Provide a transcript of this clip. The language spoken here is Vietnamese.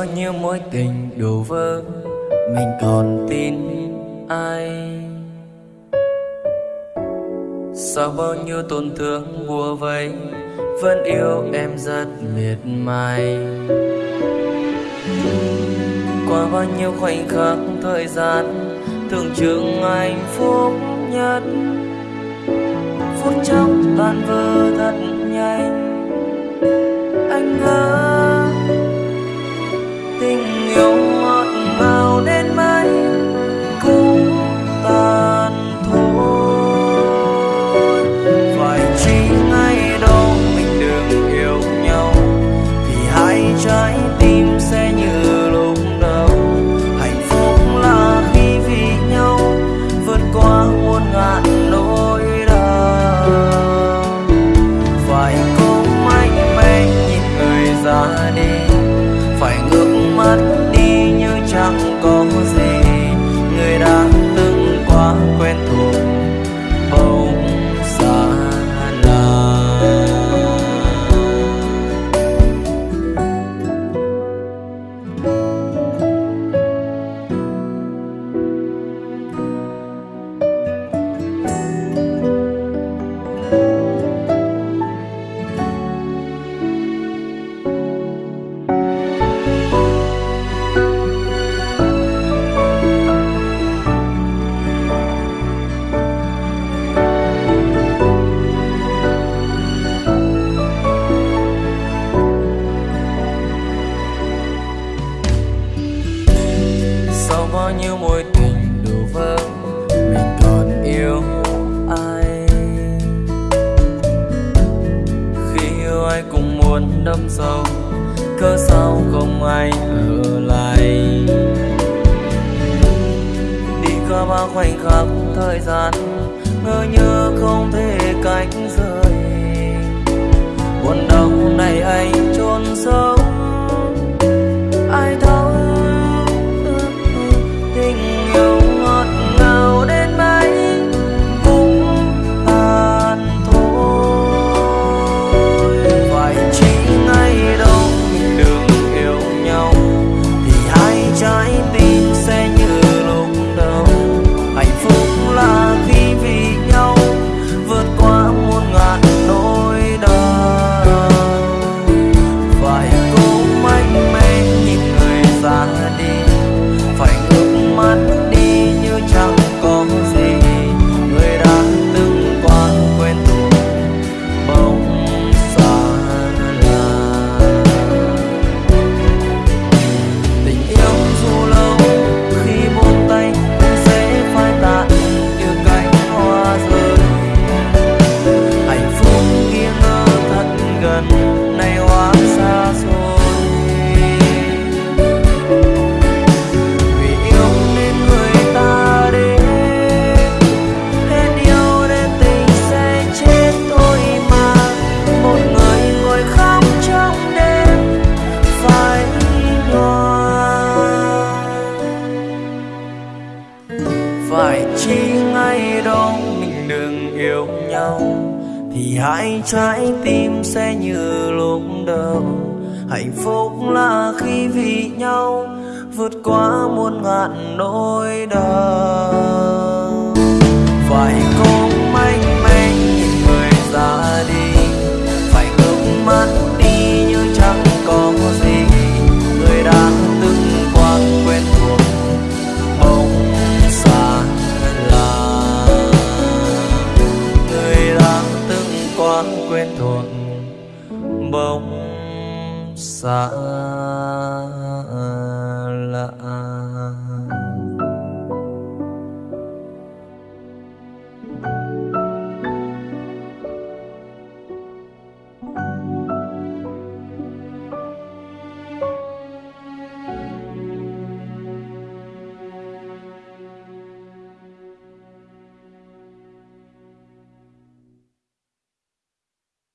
bao nhiêu mối tình đổ vỡ, mình còn tin ai sau bao nhiêu tổn thương bùa vây vẫn yêu em rất miệt mài qua bao nhiêu khoảnh khắc thời gian, tưởng chừng hạnh phúc nhất phút chốc tan vỡ thật nhanh, anh ơi. Người đã từng quá quen thuộc. Bao nhiêu mối tình đổ vỡ, mình còn yêu ai? Khi yêu ai cũng muốn đâm sâu, cớ sao không ai ở lại? Đi qua bao khoảnh khắc thời gian, ngỡ như không thể cách rời. Buồn đau này phải chi ngay đó, mình đừng yêu nhau. Thì hai trái tim sẽ như lúc đầu. Hạnh phúc là khi vì nhau, vượt qua muôn ngàn nỗi đau. Phải bóng xa